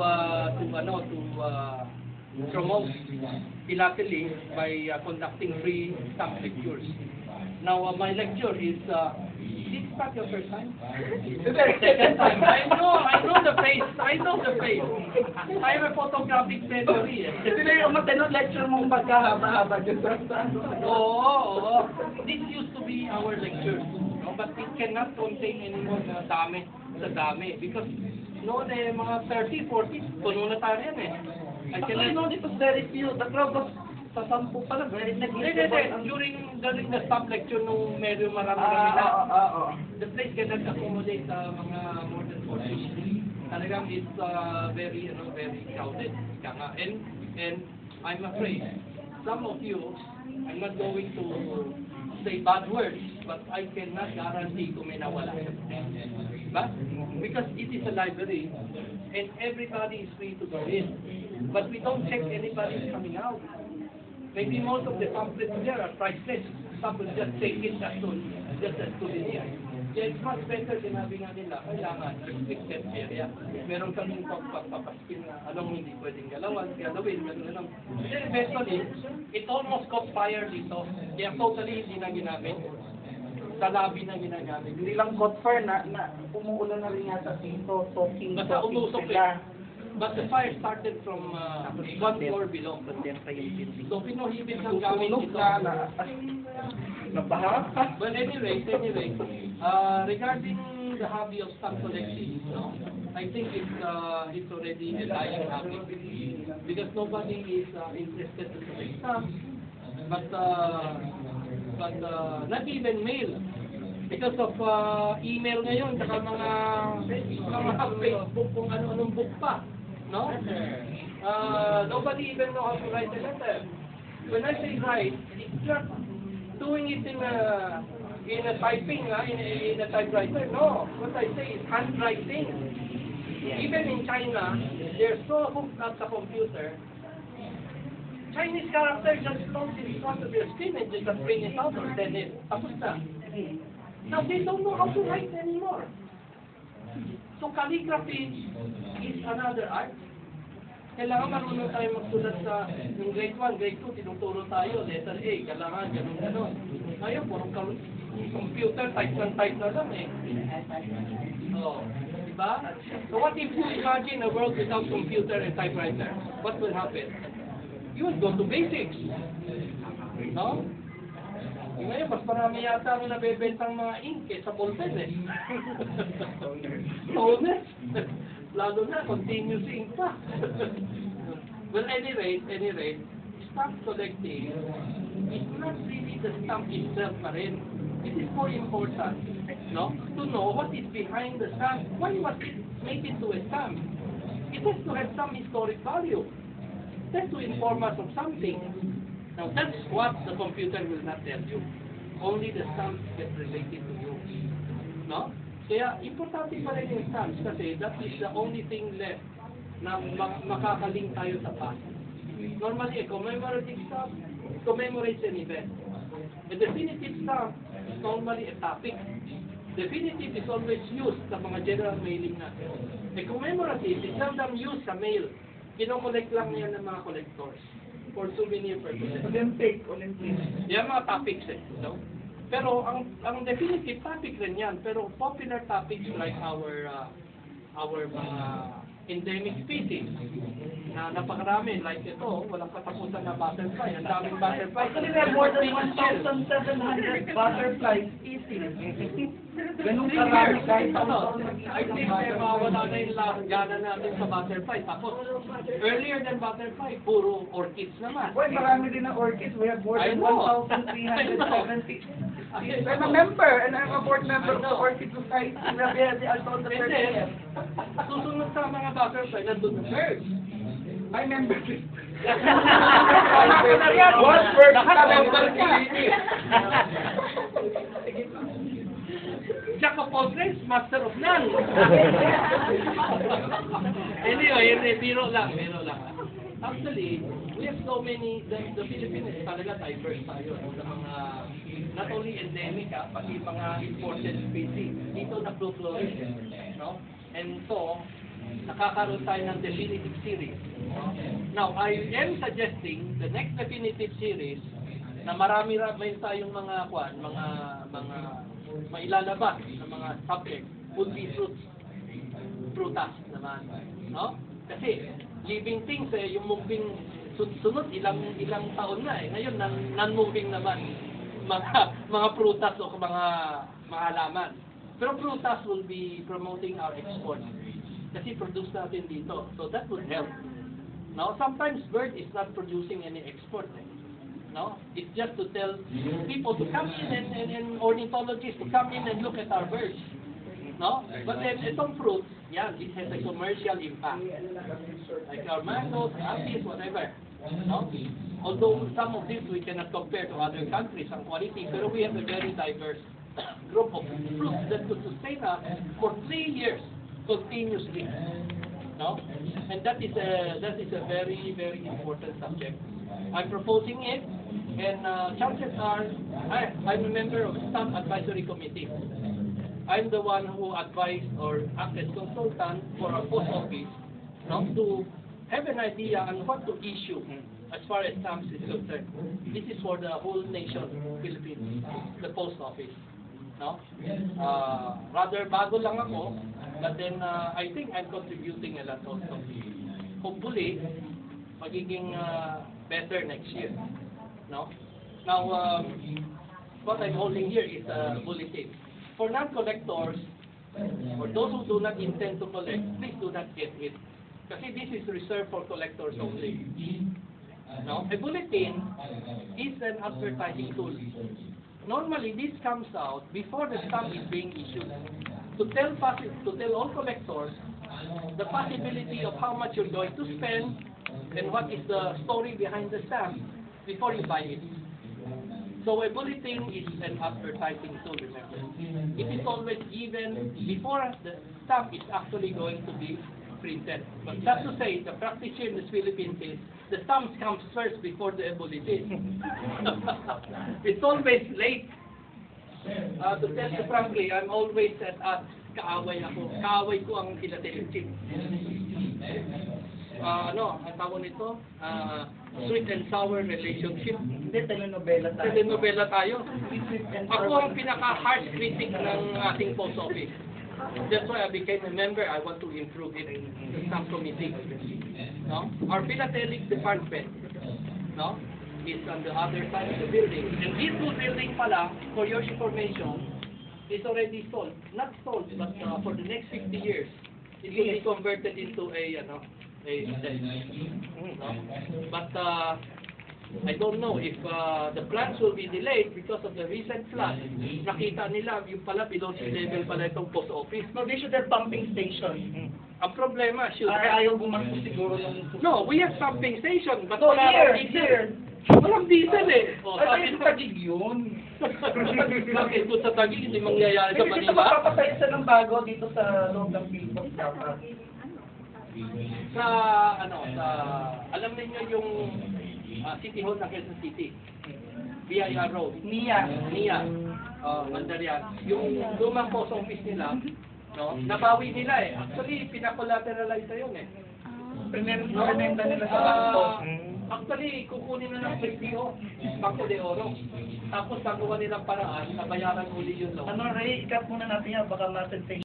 uh, to ano to uh, promote philately by uh, conducting free stamp lectures. Now uh, my lecture is uh, this is not your first time? Second time. I know, I know the face. I know the face. I have a photographic memory. eh. Na yung matanong lecture mong magkahaba-haba dyan sa. Oo, oo. This used to be our lectures. No? But it cannot contain anymore na dami sa dami. Because noon eh, mga 30, 40, puno na tayo yan eh. I Actually, no, it was very few. The crowd was sa sampu pala, very Hindi, hindi, negligible. hindi. During, during the stop lecture nung medyo marami Ah, kami na, ah, ah, ah. the place cannot accommodate uh, mga more than 40. Talagang it's uh, very, you know, very crowded. Kaya nga. And, and I'm afraid, some of you, I'm not going to say bad words, but I cannot guarantee kung may nawala. Diba? Because it is a library, and everybody is free to go in. But we don't check anybody coming out. Maybe most of the pamphlets there are priceless. Some will just take it as to, just as souvenir. It's much better sinabi nga nila, kailangan restricted area. Meron kaming pagpapaskin na anong hindi pwedeng galawan, galawin, gano'n, gano'n. Then eventually, it almost caught fire dito. Kaya totally hindi na ginamit. Sa lobby na ginagamit. Hindi lang caught fire na, na umuulan na rin yata dito, talking, Basta talking umusok sila. eh. But the fire started from uh, one floor below. So pinuhibit ng gamit ito. na, na, nabaha. But anyway, anyway, uh, regarding the hobby of stamp collecting, no, I think it's uh, it's already a dying hobby because nobody is uh, interested to collect stamps. But uh, but uh, not even mail because of uh, email ngayon, saka mga mga Facebook kung ano-anong book pa, no? Uh, nobody even know how to write a letter. When I say write, it's not doing it in a in a typing, uh, in, a, in a typewriter. No, what I say is handwriting. Even in China, they're so hooked up the computer. Chinese characters just don't in front of your screen and just print it out or send it. Tapos na. Now they don't know how to write anymore. So calligraphy is another art. Kailangan marunong tayo magsulat sa yung grade 1, grade 2, tinuturo tayo, letter A, kailangan ganun ganun. Ngayon, puro computer, type ng type na lang eh. Oh, di ba? So what if you imagine a world without computer and typewriter? What will happen? You will go to basics. No? Ngayon, mas marami yata ang nabebentang mga ink eh, sa ballpen eh. Toner. Lalo na, continuous ink pa. well, any rate, any rate, stamp collecting is not really the stamp itself pa rin. It is more important, no, to know what is behind the stamp. Why was it made into a stamp? It has to have some historic value. It has to inform us of something. Now, that's what the computer will not tell you. Only the stamps get related to you. No? Kaya, importante pa rin yung stamps kasi that is the only thing left na mak- makakalink tayo sa past. Normally, a commemorative stamp commemorates an event. A definitive stamp is normally a topic. Definitive is always used sa mga general mailing natin. A commemorative is seldom used sa mail. Kinokollect lang yan ng mga collectors for souvenir purposes. Olympic, Olympic. Yan mga topics eh, no? Pero ang ang definitive topic rin yan, pero popular topics like our uh, our mga endemic species na napakarami like ito, walang katapusan na butterfly, ang daming butterfly. Actually, we have more than 1,700 butterflies. Easy. Ganun karami kahit Ano. I think may mawawala na yung la- gana natin sa butterfly. Tapos, earlier than butterfly, puro orchids naman. Boy, marami din na orchids. We have more than know. 1,370. I I'm a member and I'm a board member of the. Orchid Society. The Alton the And then, susunod sa mga butterfly, nandun na birds. I member too. What bird Lahat ka member member ka. Jack of all trades, master of none. anyway, hindi, biro lang, biro lang. Actually, we have so many, the, the Philippines talaga diverse tayo no, sa mga, not only endemic ah, pati mga imported species. Dito na flourish, no? And so, nakakaroon tayo ng definitive series. no? Now, I am suggesting the next definitive series na marami-rami tayong mga kwan, mga mga mailalabas na mga subject would be fruits prutas naman, no? Kasi living things eh, yung moving sun- sunod ilang ilang taon na eh. Ngayon non- non-moving naman mga mga prutas o mga mga halaman. Pero prutas will be promoting our export. Kasi produce natin dito. So that would help. Now, sometimes bird is not producing any export. Eh. No, it's just to tell people to come in and, and, and ornithologists to come in and look at our birds. No? But then, itong fruit, yeah, it has a commercial impact. Like our mangoes, apples, whatever. No? Although some of these we cannot compare to other countries ang quality, pero we have a very diverse group of fruits that could sustain us for three years continuously. No? And that is a that is a very very important subject. I'm proposing it, and uh, chances are I I'm a member of staff advisory committee. I'm the one who advised or act as consultant for our post office, no, to have an idea on what to issue as far as stamps is concerned. This is for the whole nation, Philippines, the post office. No? Uh, rather bago lang ako, but then uh, I think I'm contributing a lot also. Hopefully, magiging uh, better next year. No? Now, um, what I'm holding here is a bulletin. For non-collectors, or those who do not intend to collect, please do not get it. Kasi this is reserved for collectors only. No? A bulletin is an advertising tool. Normally, this comes out before the stamp is being issued to tell to tell all collectors the possibility of how much you're going to spend and what is the story behind the stamp before you buy it. So a bulletin is an advertising tool, remember. It is always given before the stamp is actually going to be printed. But that's to say, the practice here in the Philippines is the stamp comes first before the bulletin. it's always late. Uh, to tell you frankly, I'm always at odds. Kaaway ako. Kaaway ko ang philatelic Ah, ano, ang tawag nito? Ah, sweet and sour relationship. Hindi, telenovela tayo. Telenovela tayo. Ako ang pinaka-harsh critic ng ating post office. That's why I became a member. I want to improve it in the staff committee. No? Our philatelic department, no, is on the other side of the building. And this new building pala, for your information, is already sold. Not sold, but uh, for the next 50 years, it will be converted into a, ano, a desk. No? But uh, I don't know if uh, the plans will be delayed because of the recent flood. Nakita nila yung pala below sea level pala itong post office. No, they should have pumping station. Ang problema, should Ay, ayaw bumastos siguro ng... No, we have pumping station, but No, here, here. Walang diesel eh. O, Ay, sabi sa tagig yun. bakit kung sa tagig hindi mangyayari sa Hindi dito Manila? magpapatayo sa ng bago dito sa loob ng billboard dapat. Sa, ano, sa, alam niyo yung ah, City Hall ng Quezon City. BIR Road. Nia. Niya, uh, Mandarian, yung lumang post office nila, no, nabawi nila eh. Actually, pinakolateralize na yun eh. No? remenda nila sa Ah, banko. Actually, kukunin na ng PPO, Banco de Oro. Tapos gagawa nilang paraan, nabayaran uli yung loan. Ano, Ray, ikat muna natin yan, baka ma-sensation.